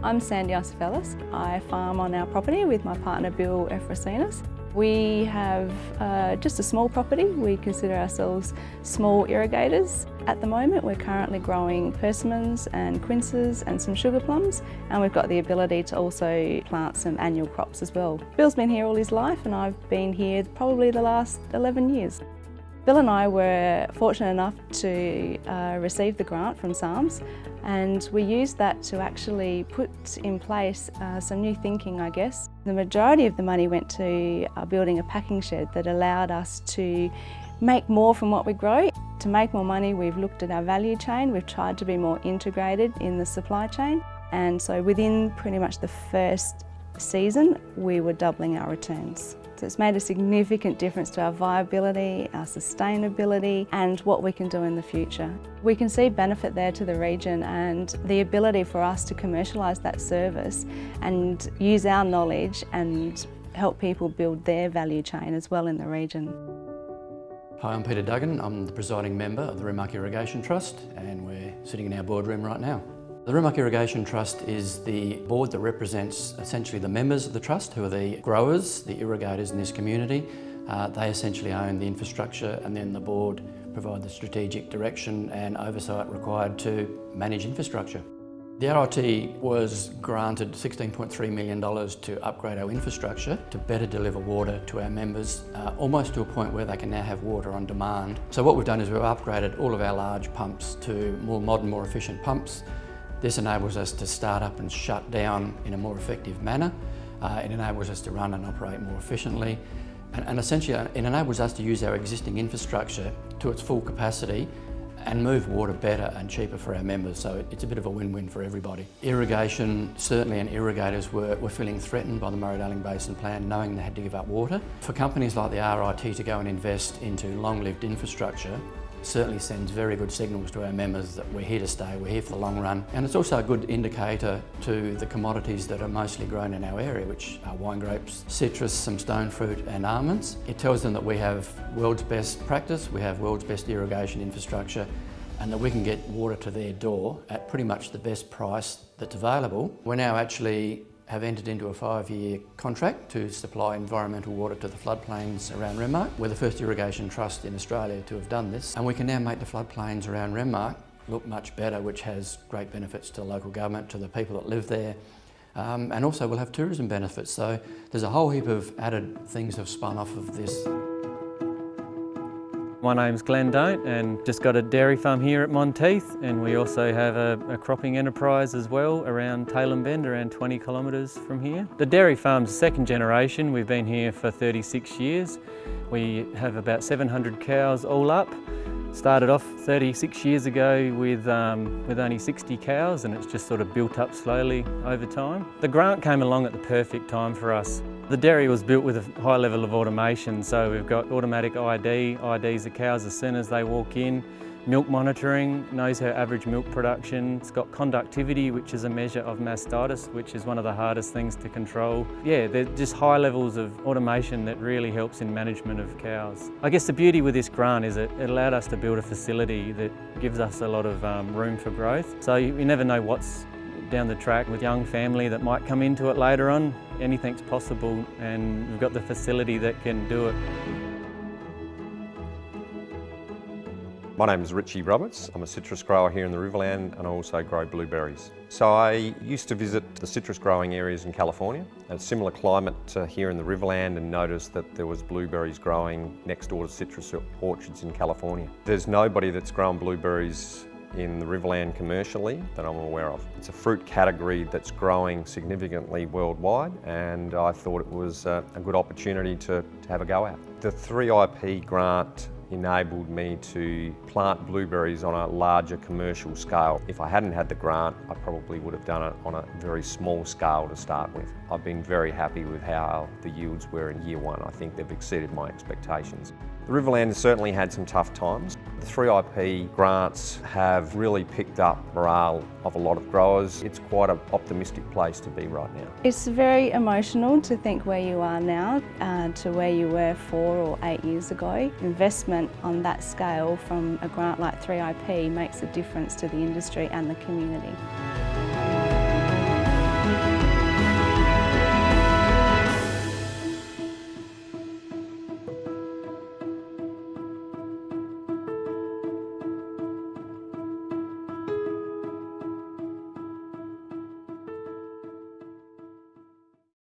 I'm Sandy Ossifellis. I farm on our property with my partner Bill Efrosinas. We have uh, just a small property. We consider ourselves small irrigators. At the moment we're currently growing persimmons and quinces and some sugar plums and we've got the ability to also plant some annual crops as well. Bill's been here all his life and I've been here probably the last 11 years. Bill and I were fortunate enough to uh, receive the grant from SARMS and we used that to actually put in place uh, some new thinking I guess. The majority of the money went to uh, building a packing shed that allowed us to make more from what we grow. To make more money we've looked at our value chain, we've tried to be more integrated in the supply chain and so within pretty much the first season we were doubling our returns. So it's made a significant difference to our viability, our sustainability and what we can do in the future. We can see benefit there to the region and the ability for us to commercialise that service and use our knowledge and help people build their value chain as well in the region. Hi, I'm Peter Duggan. I'm the presiding member of the Renmark Irrigation Trust and we're sitting in our boardroom right now. The Renmark Irrigation Trust is the board that represents essentially the members of the trust who are the growers, the irrigators in this community. Uh, they essentially own the infrastructure and then the board provide the strategic direction and oversight required to manage infrastructure. The RIT was granted $16.3 million to upgrade our infrastructure to better deliver water to our members, uh, almost to a point where they can now have water on demand. So what we've done is we've upgraded all of our large pumps to more modern, more efficient pumps. This enables us to start up and shut down in a more effective manner. Uh, it enables us to run and operate more efficiently. And, and essentially, uh, it enables us to use our existing infrastructure to its full capacity and move water better and cheaper for our members. So it's a bit of a win-win for everybody. Irrigation, certainly and irrigators were, were feeling threatened by the Murray-Darling Basin Plan, knowing they had to give up water. For companies like the RIT to go and invest into long-lived infrastructure, certainly sends very good signals to our members that we're here to stay, we're here for the long run. And it's also a good indicator to the commodities that are mostly grown in our area, which are wine grapes, citrus, some stone fruit and almonds. It tells them that we have world's best practice, we have world's best irrigation infrastructure and that we can get water to their door at pretty much the best price that's available. We're now actually have entered into a five-year contract to supply environmental water to the floodplains around Renmark. We're the first irrigation trust in Australia to have done this and we can now make the floodplains around Renmark look much better which has great benefits to local government, to the people that live there um, and also we'll have tourism benefits so there's a whole heap of added things have spun off of this. My name's Glenn Don't and just got a dairy farm here at Monteith and we also have a, a cropping enterprise as well around Tailem Bend, around 20 kilometres from here. The dairy farm's second generation, we've been here for 36 years. We have about 700 cows all up. Started off 36 years ago with, um, with only 60 cows and it's just sort of built up slowly over time. The grant came along at the perfect time for us. The dairy was built with a high level of automation, so we've got automatic ID, IDs the cows as soon as they walk in, milk monitoring, knows her average milk production, it's got conductivity, which is a measure of mastitis, which is one of the hardest things to control. Yeah, they're just high levels of automation that really helps in management of cows. I guess the beauty with this grant is it, it allowed us to build a facility that gives us a lot of um, room for growth. So you, you never know what's down the track with young family that might come into it later on. Anything's possible and we've got the facility that can do it. My name is Richie Roberts. I'm a citrus grower here in the Riverland and I also grow blueberries. So I used to visit the citrus growing areas in California, a similar climate to here in the Riverland and noticed that there was blueberries growing next door to citrus orchards in California. There's nobody that's grown blueberries in the Riverland commercially that I'm aware of. It's a fruit category that's growing significantly worldwide and I thought it was a, a good opportunity to, to have a go at. The 3IP grant enabled me to plant blueberries on a larger commercial scale. If I hadn't had the grant, I probably would have done it on a very small scale to start with. I've been very happy with how the yields were in year one. I think they've exceeded my expectations. The Riverland has certainly had some tough times. The 3IP grants have really picked up morale of a lot of growers. It's quite an optimistic place to be right now. It's very emotional to think where you are now uh, to where you were four or eight years ago. Investment on that scale from a grant like 3IP makes a difference to the industry and the community.